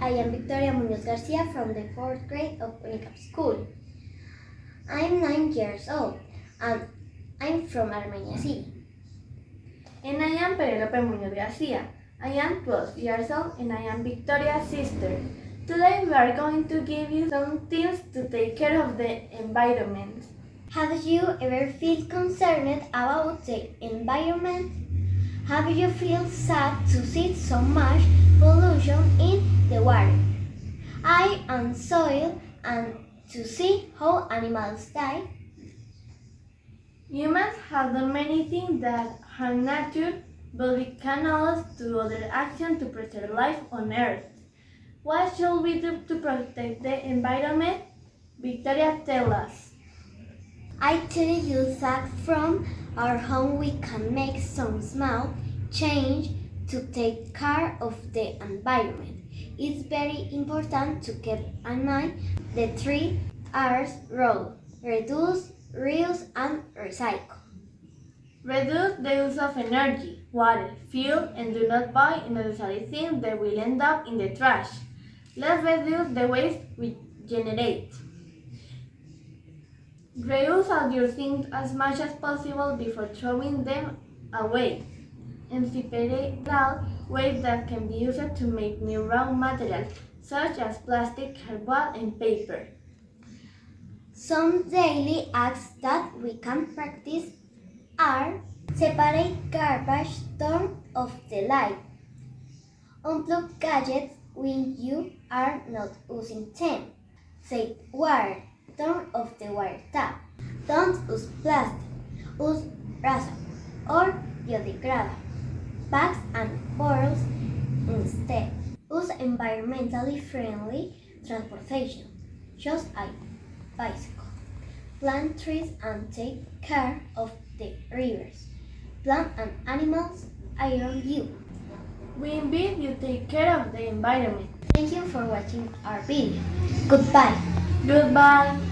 I am Victoria Munoz Garcia from the 4th grade of Unicap School. I'm 9 years old and I'm from Armenia City. And I am Penelope Muñoz Garcia. I am 12 years old and I am Victoria's sister. Today we are going to give you some tips to take care of the environment. Have you ever felt concerned about the environment? Have you feel sad to see so much pollution in the water, air and soil and to see how animals die? Humans have done many things that harm nature, but we can also do other actions to preserve life on Earth. What should we do to protect the environment? Victoria tell us. I tell you that from our home we can make some small change to take care of the environment. It's very important to keep in mind the three R's rule. Reduce, reuse and recycle. Reduce the use of energy, water, fuel, and do not buy unnecessary things that will end up in the trash. Let's reduce the waste we generate. Reuse all your things as much as possible before throwing them away. And separate out waste that can be used to make new raw materials, such as plastic, cardboard, and paper. Some daily acts that we can practice are separate garbage, turn off the light, unplug gadgets when you are not using them, save water, turn off the water tap, don't use plastic, use razor or biodegradable bags and bottles instead. Use environmentally friendly transportation, just a bicycle. Plant trees and take care of the rivers. Plant and animals around you. We invite you to take care of the environment. Thank you for watching our video. Goodbye. Goodbye.